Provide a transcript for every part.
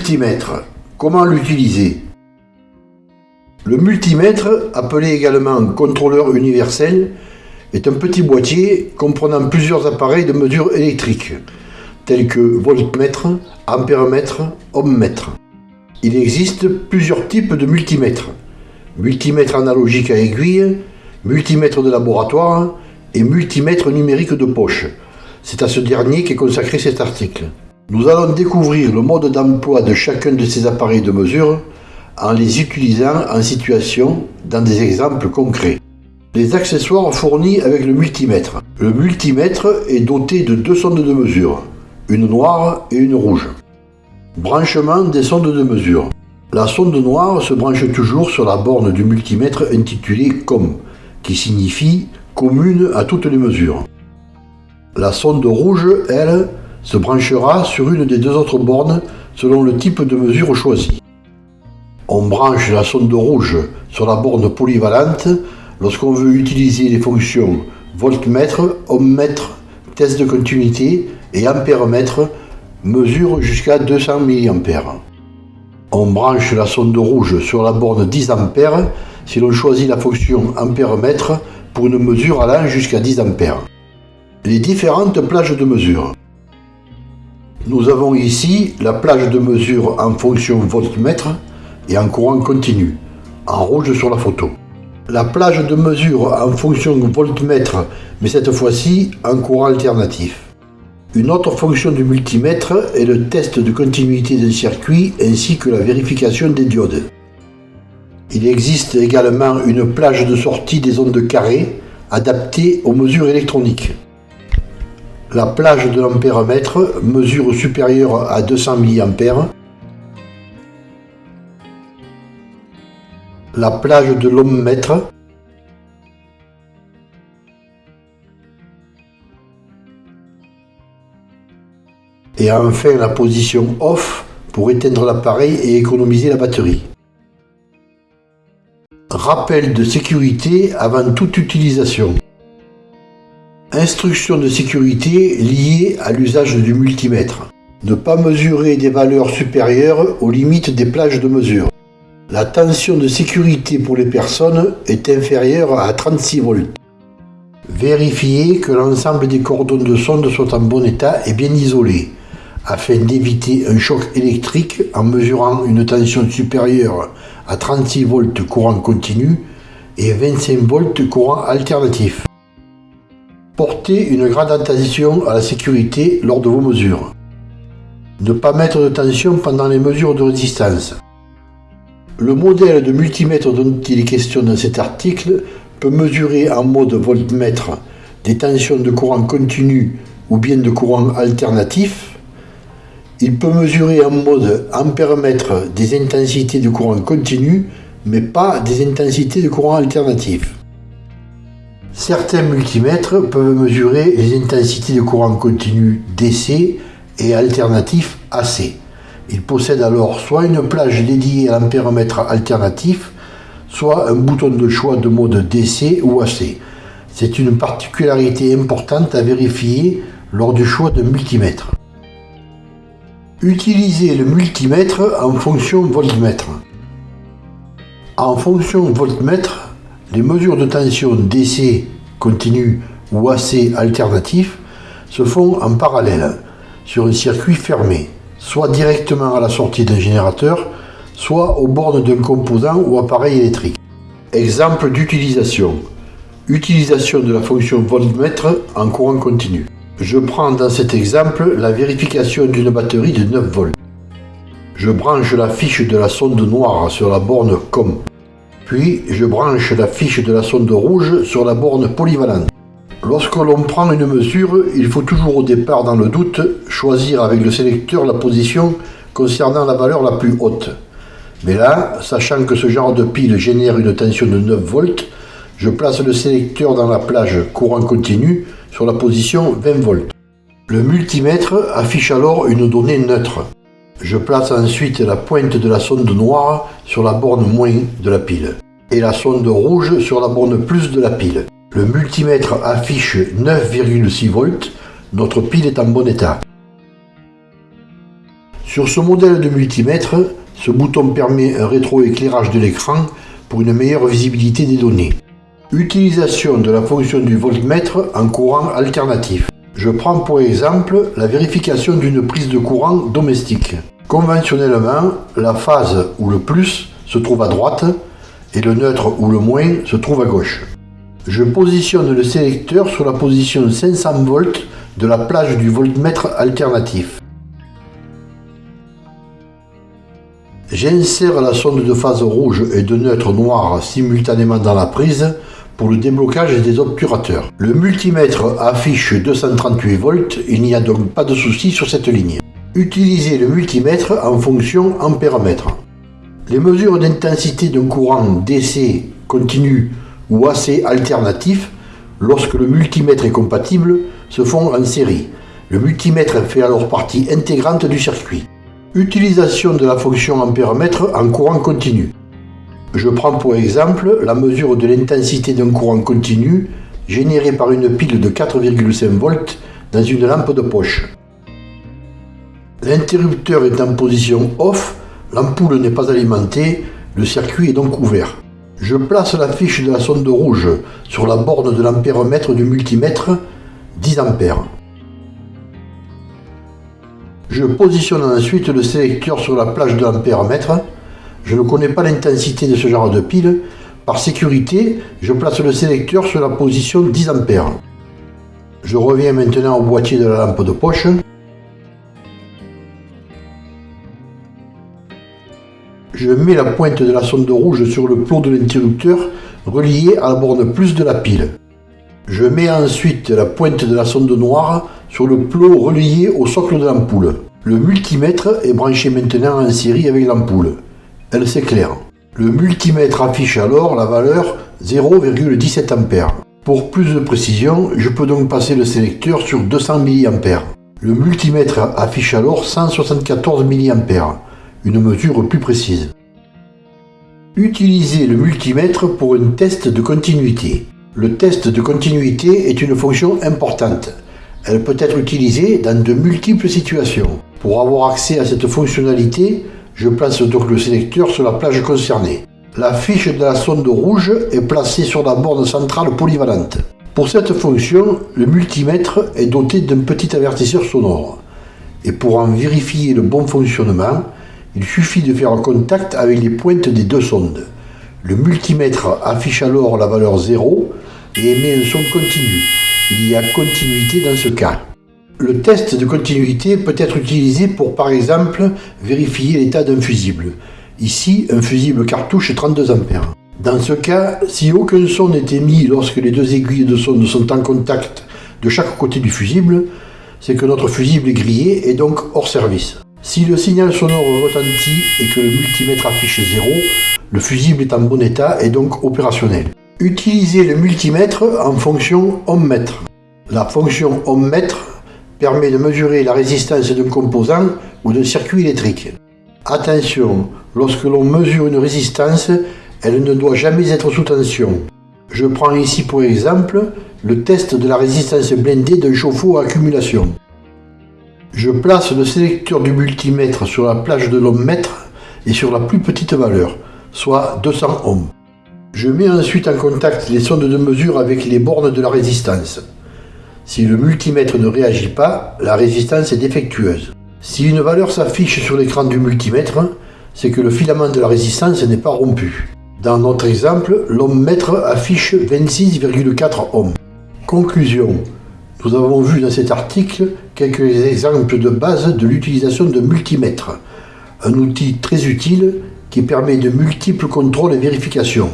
multimètre. Comment l'utiliser? Le multimètre, appelé également contrôleur universel, est un petit boîtier comprenant plusieurs appareils de mesure électrique, tels que voltmètre, ampèremètre, ohmmètre. Il existe plusieurs types de multimètres. Multimètre analogique à aiguille, multimètre de laboratoire et multimètre numérique de poche. C'est à ce dernier qu'est consacré cet article. Nous allons découvrir le mode d'emploi de chacun de ces appareils de mesure en les utilisant en situation dans des exemples concrets. Les accessoires fournis avec le multimètre. Le multimètre est doté de deux sondes de mesure, une noire et une rouge. Branchement des sondes de mesure. La sonde noire se branche toujours sur la borne du multimètre intitulée COM, qui signifie commune à toutes les mesures. La sonde rouge, elle, se branchera sur une des deux autres bornes selon le type de mesure choisi. On branche la sonde rouge sur la borne polyvalente lorsqu'on veut utiliser les fonctions voltmètre, ohmmètre, test de continuité et ampèremètre, mesure jusqu'à 200 mA. On branche la sonde rouge sur la borne 10 A si l'on choisit la fonction ampèremètre pour une mesure allant jusqu'à 10 A. Les différentes plages de mesure. Nous avons ici la plage de mesure en fonction voltmètre et en courant continu, en rouge sur la photo. La plage de mesure en fonction voltmètre, mais cette fois-ci en courant alternatif. Une autre fonction du multimètre est le test de continuité d'un circuit ainsi que la vérification des diodes. Il existe également une plage de sortie des ondes carrées adaptée aux mesures électroniques. La plage de l'ampèremètre, mesure supérieure à 200 mA. La plage de l'ohmmètre. Et enfin la position off pour éteindre l'appareil et économiser la batterie. Rappel de sécurité avant toute utilisation. Instructions de sécurité liées à l'usage du multimètre. Ne pas mesurer des valeurs supérieures aux limites des plages de mesure. La tension de sécurité pour les personnes est inférieure à 36 volts. Vérifier que l'ensemble des cordons de sonde soient en bon état et bien isolés, afin d'éviter un choc électrique en mesurant une tension supérieure à 36 volts courant continu et 25 volts courant alternatif. Portez une grande attention à la sécurité lors de vos mesures. Ne pas mettre de tension pendant les mesures de résistance. Le modèle de multimètre dont il est question dans cet article peut mesurer en mode voltmètre des tensions de courant continu ou bien de courant alternatif. Il peut mesurer en mode ampèremètre des intensités de courant continu, mais pas des intensités de courant alternatif. Certains multimètres peuvent mesurer les intensités de courant continu DC et alternatif AC. Ils possèdent alors soit une plage dédiée à l'ampèremètre alternatif, soit un bouton de choix de mode DC ou AC. C'est une particularité importante à vérifier lors du choix de multimètre. Utilisez le multimètre en fonction voltmètre. En fonction voltmètre, les mesures de tension DC continu ou AC alternatif se font en parallèle sur un circuit fermé, soit directement à la sortie d'un générateur, soit aux bornes d'un composant ou appareil électrique. Exemple d'utilisation. Utilisation de la fonction voltmètre en courant continu. Je prends dans cet exemple la vérification d'une batterie de 9 volts. Je branche la fiche de la sonde noire sur la borne COM. Puis je branche la fiche de la sonde rouge sur la borne polyvalente. Lorsque l'on prend une mesure, il faut toujours au départ, dans le doute, choisir avec le sélecteur la position concernant la valeur la plus haute. Mais là, sachant que ce genre de pile génère une tension de 9 volts, je place le sélecteur dans la plage courant continu sur la position 20 volts. Le multimètre affiche alors une donnée neutre. Je place ensuite la pointe de la sonde noire sur la borne moins de la pile et la sonde rouge sur la borne plus de la pile. Le multimètre affiche 9,6 volts, notre pile est en bon état. Sur ce modèle de multimètre, ce bouton permet un rétroéclairage de l'écran pour une meilleure visibilité des données. Utilisation de la fonction du voltmètre en courant alternatif. Je prends pour exemple la vérification d'une prise de courant domestique. Conventionnellement, la phase ou le plus se trouve à droite et le neutre ou le moins se trouve à gauche. Je positionne le sélecteur sur la position 500 volts de la plage du voltmètre alternatif. J'insère la sonde de phase rouge et de neutre noir simultanément dans la prise pour le déblocage des obturateurs. Le multimètre affiche 238 volts, il n'y a donc pas de souci sur cette ligne. Utilisez le multimètre en fonction ampère-mètre. Les mesures d'intensité d'un courant DC continu ou AC alternatif, lorsque le multimètre est compatible, se font en série. Le multimètre fait alors partie intégrante du circuit. Utilisation de la fonction ampère-mètre en courant continu. Je prends pour exemple la mesure de l'intensité d'un courant continu généré par une pile de 4,5 volts dans une lampe de poche. L'interrupteur est en position off, l'ampoule n'est pas alimentée, le circuit est donc ouvert. Je place la fiche de la sonde rouge sur la borne de l'ampère-mètre du multimètre 10 A. Je positionne ensuite le sélecteur sur la plage de l'ampère-mètre. Je ne connais pas l'intensité de ce genre de pile. Par sécurité, je place le sélecteur sur la position 10 A. Je reviens maintenant au boîtier de la lampe de poche. Je mets la pointe de la sonde rouge sur le plot de l'interrupteur relié à la borne plus de la pile. Je mets ensuite la pointe de la sonde noire sur le plot relié au socle de l'ampoule. Le multimètre est branché maintenant en série avec l'ampoule. Elle s'éclaire. Le multimètre affiche alors la valeur 0,17 A. Pour plus de précision, je peux donc passer le sélecteur sur 200 mA. Le multimètre affiche alors 174 mA, une mesure plus précise. Utilisez le multimètre pour un test de continuité. Le test de continuité est une fonction importante. Elle peut être utilisée dans de multiples situations. Pour avoir accès à cette fonctionnalité, je place donc le sélecteur sur la plage concernée. La fiche de la sonde rouge est placée sur la borne centrale polyvalente. Pour cette fonction, le multimètre est doté d'un petit avertisseur sonore. Et pour en vérifier le bon fonctionnement, il suffit de faire contact avec les pointes des deux sondes. Le multimètre affiche alors la valeur 0 et émet un son continu. Il y a continuité dans ce cas. Le test de continuité peut être utilisé pour par exemple vérifier l'état d'un fusible. Ici, un fusible cartouche 32 A. Dans ce cas, si aucun son n'est émis lorsque les deux aiguilles de sonde sont en contact de chaque côté du fusible, c'est que notre fusible est grillé et donc hors service. Si le signal sonore retentit et que le multimètre affiche 0, le fusible est en bon état et donc opérationnel. Utilisez le multimètre en fonction ohm-mètre. La fonction ohm-mètre permet de mesurer la résistance d'un composant ou d'un circuit électrique. Attention, lorsque l'on mesure une résistance, elle ne doit jamais être sous tension. Je prends ici pour exemple le test de la résistance blindée d'un chauffe-eau à accumulation. Je place le sélecteur du multimètre sur la plage de l'ohm-mètre et sur la plus petite valeur, soit 200 ohms. Je mets ensuite en contact les sondes de mesure avec les bornes de la résistance. Si le multimètre ne réagit pas, la résistance est défectueuse. Si une valeur s'affiche sur l'écran du multimètre, c'est que le filament de la résistance n'est pas rompu. Dans notre exemple, l'ohm-mètre affiche 26,4 ohms. Conclusion. Nous avons vu dans cet article quelques exemples de base de l'utilisation de multimètre, un outil très utile qui permet de multiples contrôles et vérifications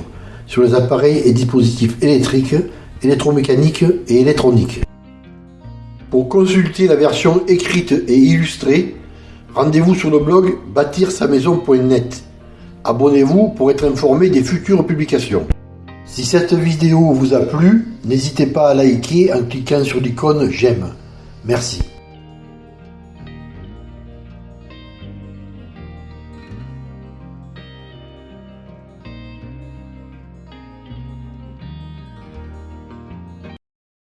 sur les appareils et dispositifs électriques, électromécaniques et électroniques. Pour consulter la version écrite et illustrée, rendez-vous sur le blog bâtir-sa-maison.net. Abonnez-vous pour être informé des futures publications. Si cette vidéo vous a plu, n'hésitez pas à liker en cliquant sur l'icône j'aime. Merci.